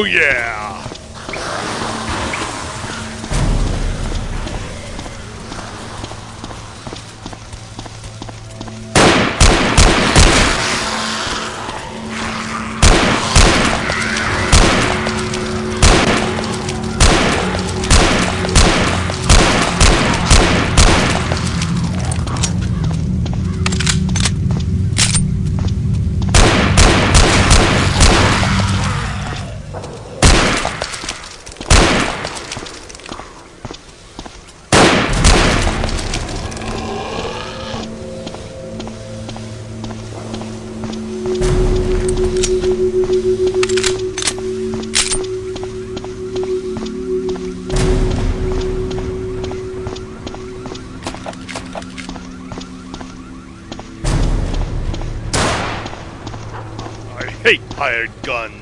Oh yeah! Hired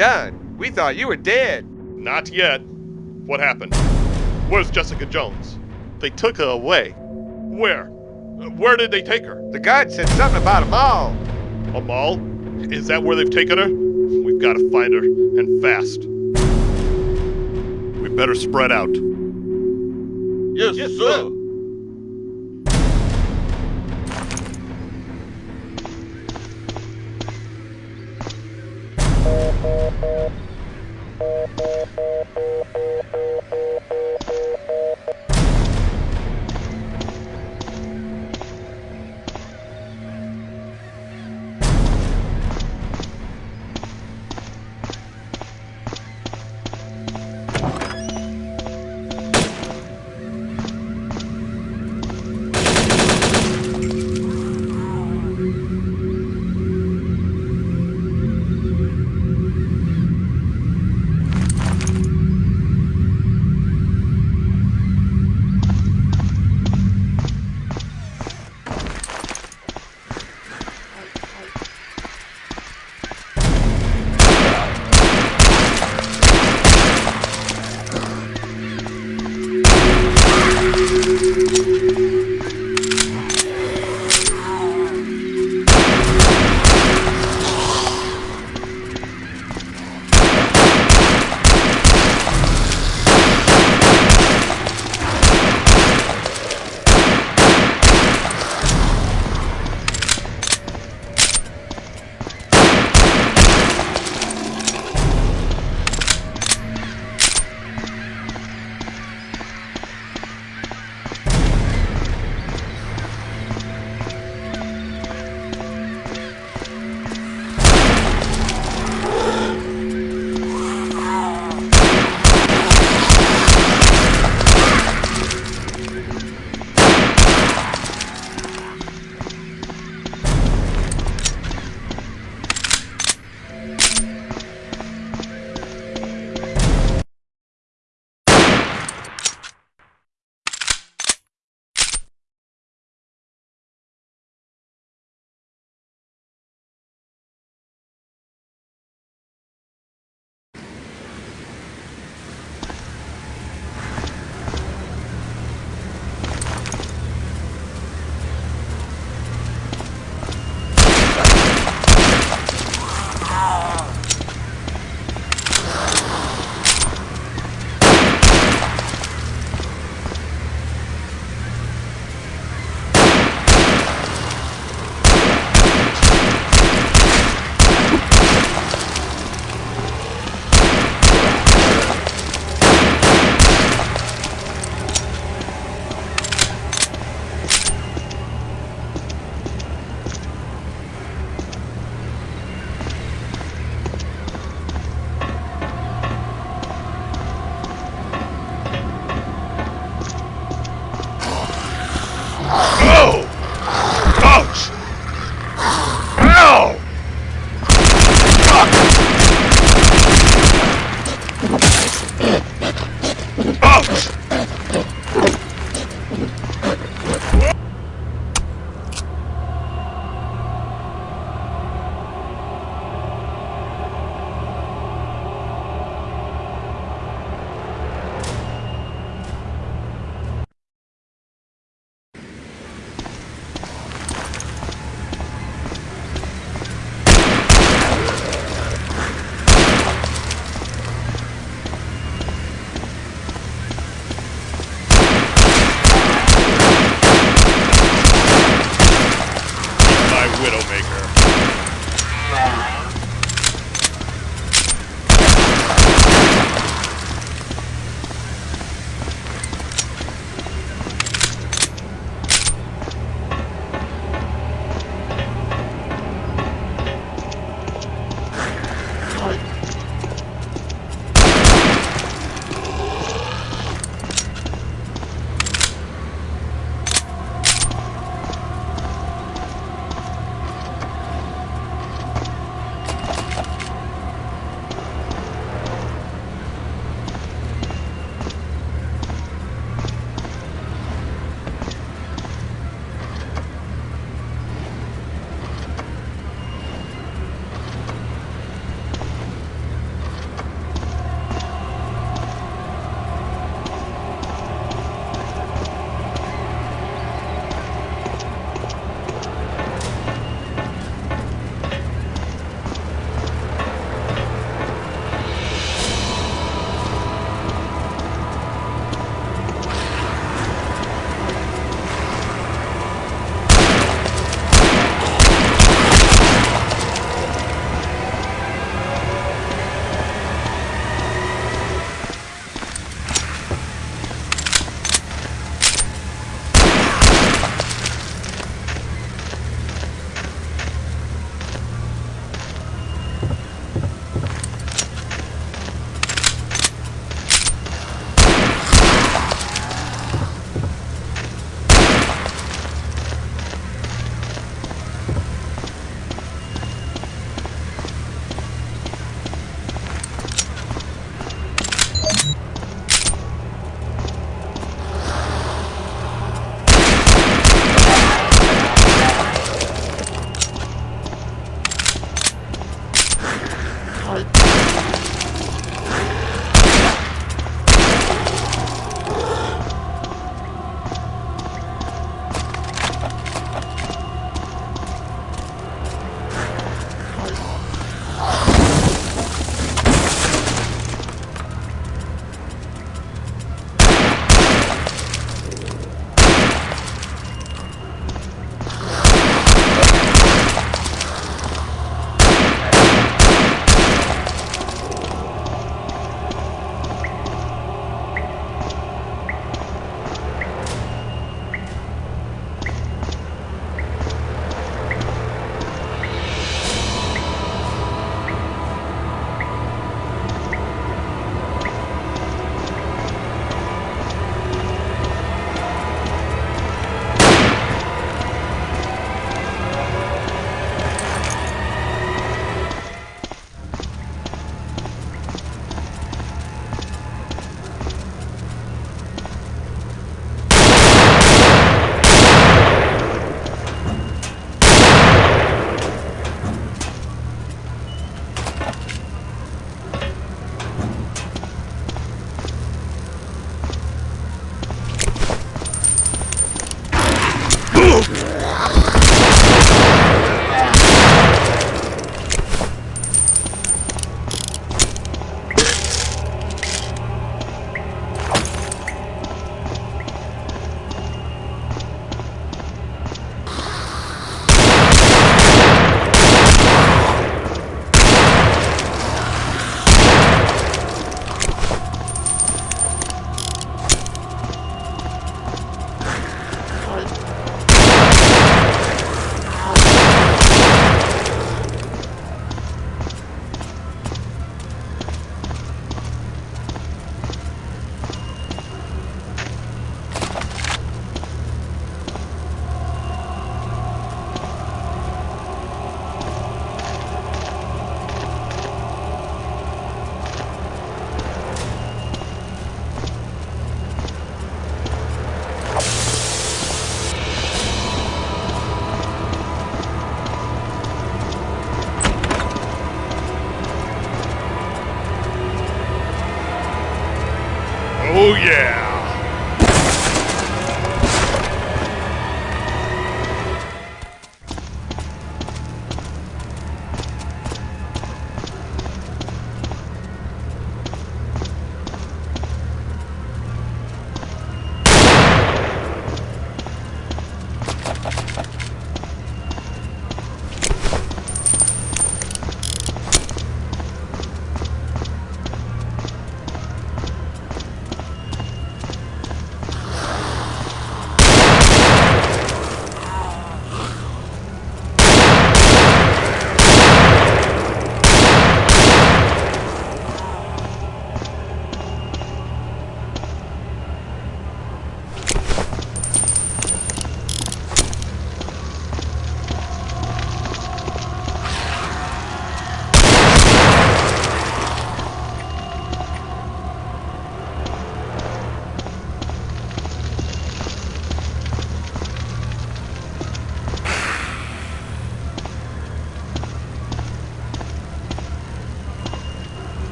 Done? We thought you were dead. Not yet. What happened? Where's Jessica Jones? They took her away. Where? Where did they take her? The guard said something about a mall. A mall? Is that where they've taken her? We've got to find her, and fast. We better spread out. Yes, sir. Oh!